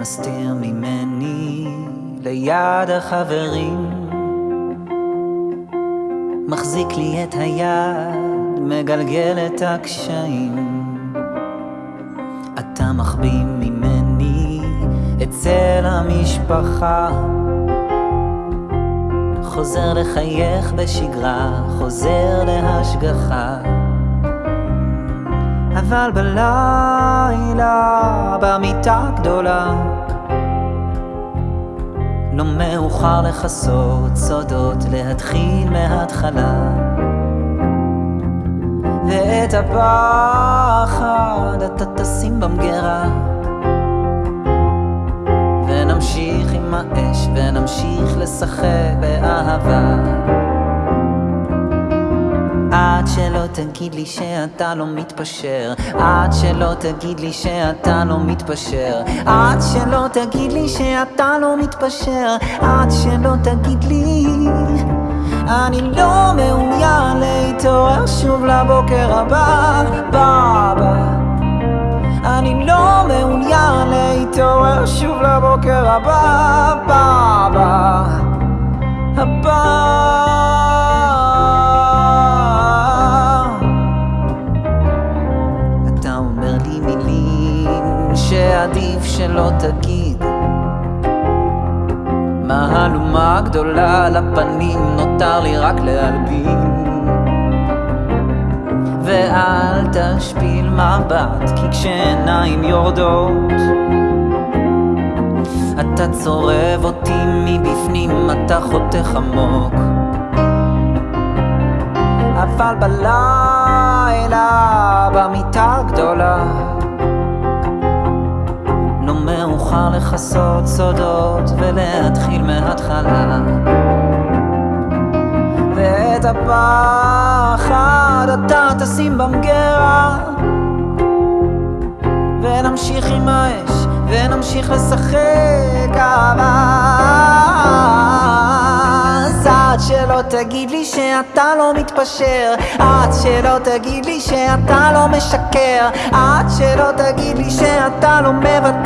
מסתיר ממני ליד החברים. מחזיק לי את היד, מגלגל את הקשיים. אתה מחביא ממני אצל המשפחה. חוזר לחייך בשגרה, חוזר להשגחה. אבל בלילה, במיטה גדולה לא מאוחר לכסות סודות, להתחיל מההתחלה. ואת הפחד אתה תשים במגירה. ונמשיך עם האש ונמשיך לשחק באהבה עד שלא תגיד לי שאתה לא מתפשר. עד שלא תגיד לי שאתה לא מתפשר. עד שלא תגיד לי שאתה לא מתפשר. עד שלא תגיד לי אני לא מעוניין להתעורר שוב לבוקר הבא, בבא. אני לא מעוניין להתעורר שוב לבוקר הבא, שעדיף שלא תגיד מהלומה גדולה על הפנים, נותר לי רק להלבין. ואל תשפיל מבט, כי כשעיניים יורדות, אתה צורב אותי מבפנים, אתה חותך עמוק. אבל בלילה, במיטה הגדולה, מאוחר לכסות סודות ולהתחיל מההתחלה. ואת הפחד אתה תשים במגירה. ונמשיך עם האש ונמשיך לשחק אז עד שלא תגיד לי שאתה לא מתפשר עד שלא תגיד לי שאתה לא משקר עד שלא תגיד לי שאתה לא מוותר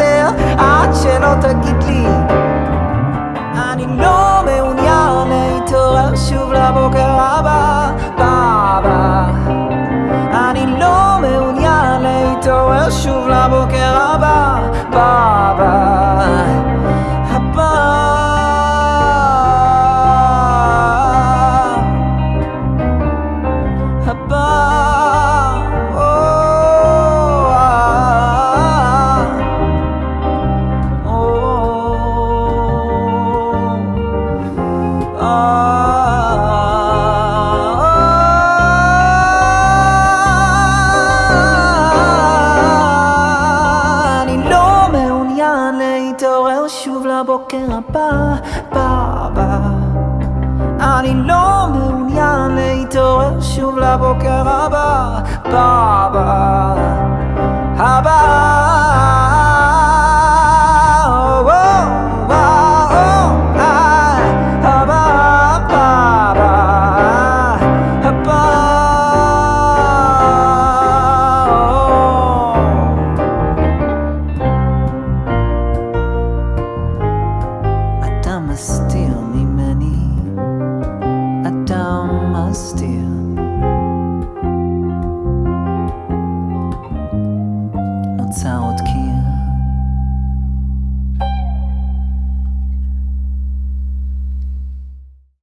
שוב לבוקר הבא, בבא. אני לא מעוניין להתעורר שוב לבוקר הבא, austere. Not são